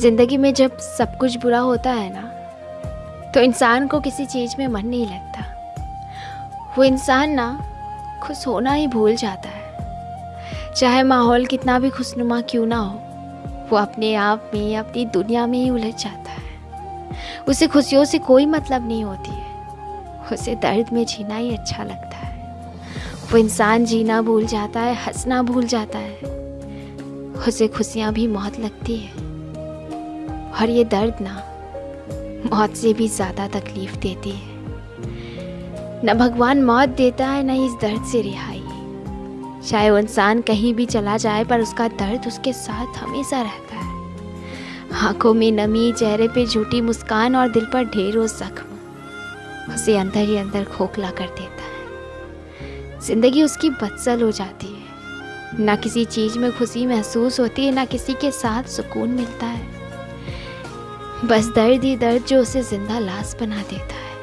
ज़िंदगी में जब सब कुछ बुरा होता है ना तो इंसान को किसी चीज़ में मन नहीं लगता। वो इंसान ना, खुश होना ही भूल जाता है। चाहे माहौल कितना भी खुशनुमा क्यों ना हो, वो अपने आप में, अपनी दुनिया में ही उलझ जाता है। उसे खुशियों से कोई मतलब नहीं होती है। उसे दर्द में जीना ही अच्छा लगता है। वो इंसान जीना भूल जाता है, हंसना भूल जाता है। उसे खुशियाँ भी मौत लगती है। और ये दर्द ना मौत से भी ज़्यादा तकलीफ़ देती है। न भगवान मौत देता है, न इस दर्द से रिहाई। चाहे वो इंसान कहीं भी चला जाए, पर उसका दर्द उसके साथ हमेशा रहता है। आँखों में नमी, चेहरे पे झूठी मुस्कान और दिल पर ढेरों जख्म, उसे अंदर ही अंदर खोखला कर देता है। ज़िंदगी उसकी बदसल हो जाती है। ना किसी चीज़ में खुशी महसूस होती है, ना किसी के साथ सुकून मिलता है। बस दर्द ही दर्द जो उसे ज़िंदा लाश बना देता है।